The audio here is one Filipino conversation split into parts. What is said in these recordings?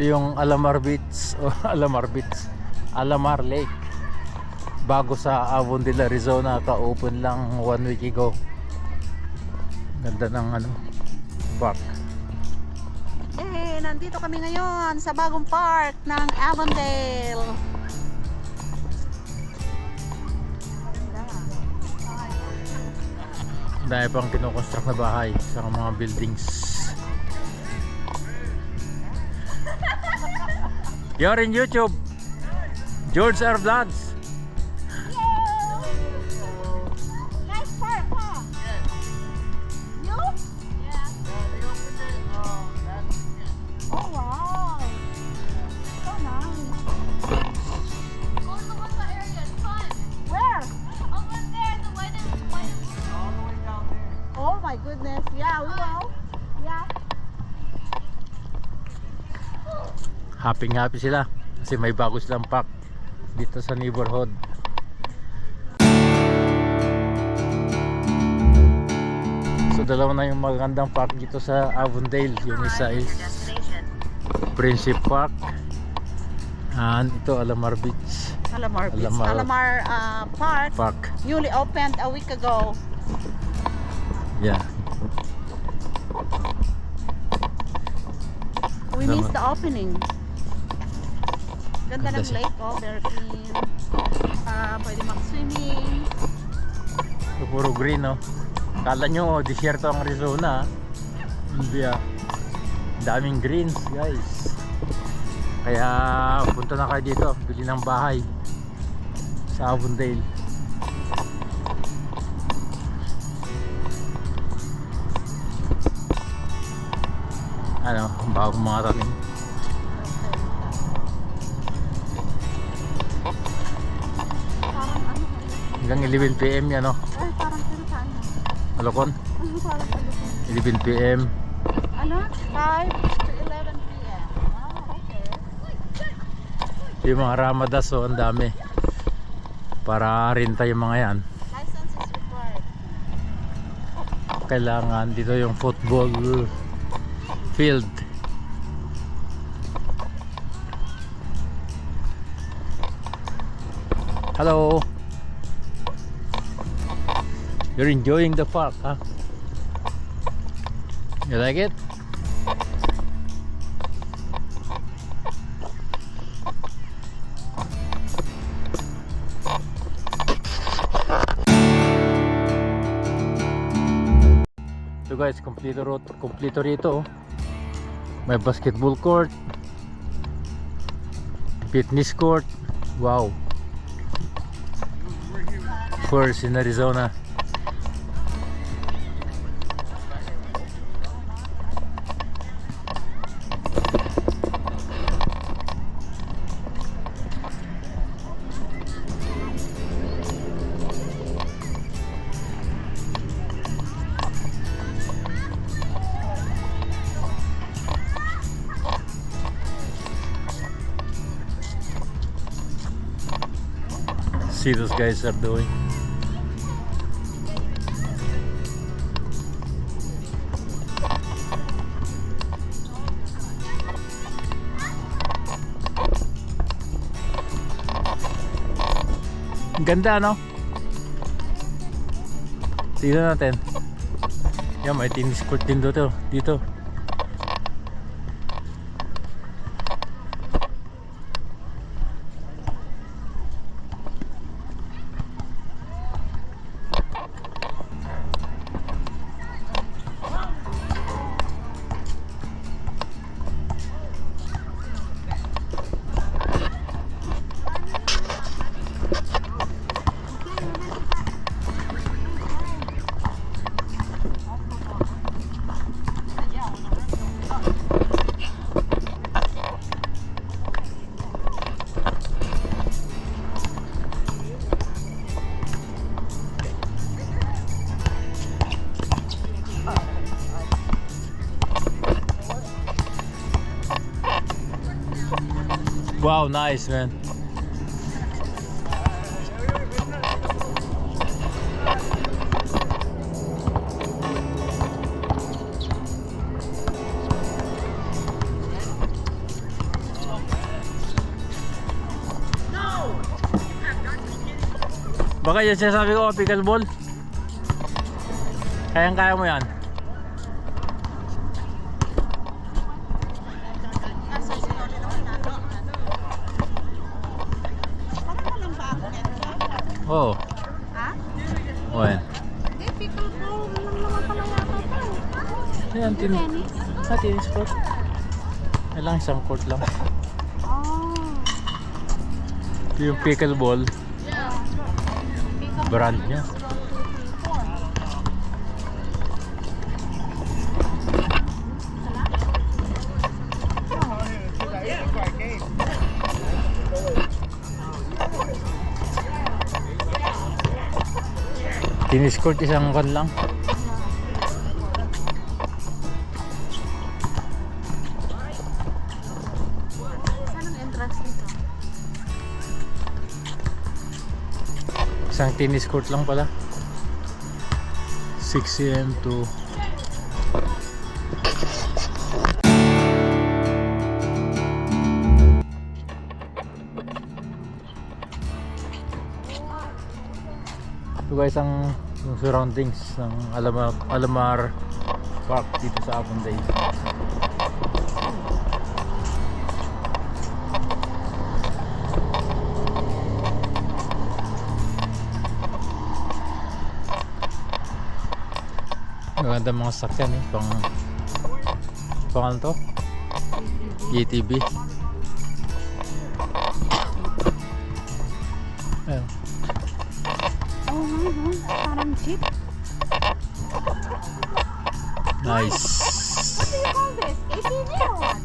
Ito yung Alamar Beach o Alamar Beach, Alamar Lake. Bago sa Avondale, Arizona, ka-open lang one week ago. Ganda ng ano, park. Eh, nandito kami ngayon sa bagong park ng Avondale. Dahil pang kinoconstruct na bahay sa mga buildings. You're in YouTube. George R. Vlogs. Happy happy sila kasi may bago silang park dito sa neighborhood. So dalawa na yung magandang park dito sa Avondale. Yung isa is Friendship Park. And ito Alamar Beach Alamar Beach. Alamar. Alamar, uh, Park. Park. Newly opened a week ago. Yeah. We Alamar. missed the opening. Ganda ng siya. lake, oh, very clean. Ah, pwede mag-swimming. Puro green no. Kala nyo desierto ang Arizona. ah. Hindi ah. Daming greens guys. Kaya punta na kayo dito. Bili ng bahay. Sa Avondale. Ano, bagong mga tanim. Hanggang 11pm yan no. ay parang saan? Malokon. Ano parang ano? 11pm. Ano? 5 to 11 p.m. Ah, okay. Yung mga ramadas so ang dami. Para rinta yung mga yan. License is required. kailangan dito yung football field hello you're enjoying the park huh you like it So guys, kompleto ro kompleto rito. May basketball court. Fitness court. Wow. First in Arizona. See those guys are doing. Ganda no? Tingnan natin. Yan, may tennis court din dito. Dito. Wow, nice, man. Baka yan sinasabi ko, pickleball. Kayang-kaya mo yan. Oo. Ha? Oh, yan. Hindi, pickleball lang naman pala yata ito. Ayan, tin Tennis? ah, tennis court. Yan lang, isang court lang. Oh. Yung pickleball. Brand niya. Tennis court isang kan lang. Isang tennis court lang pala. 6 a.m. to Ito guys ang yung surroundings ng Alamar, Alamar Park dito sa Avonday. Maganda mga sakyan eh. Pang... Pang ano to? ATV. Ayun. Nice. What do you call this? ATV or what?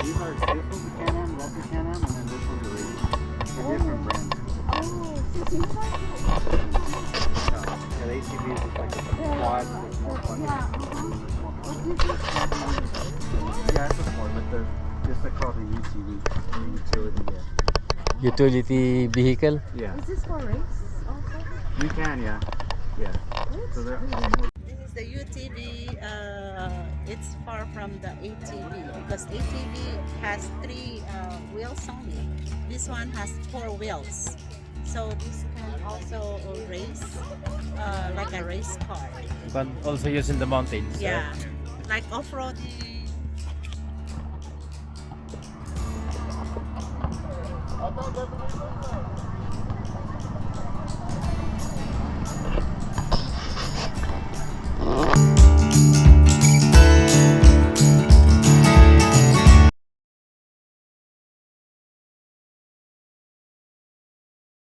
These are a Can-Am, Can-Am, and then this one's a. They're different brands. Yeah, the ATV is just like a quad. Yeah, but the just like the. Utility vehicle. Yeah. Is this for race also? You can, yeah. Yeah. So This is the UTV. Uh, it's far from the ATV because ATV has three uh, wheels only. This one has four wheels. So this can also race uh, like a race car. But also used in the mountains. Yeah, like off-roading. Bye-bye.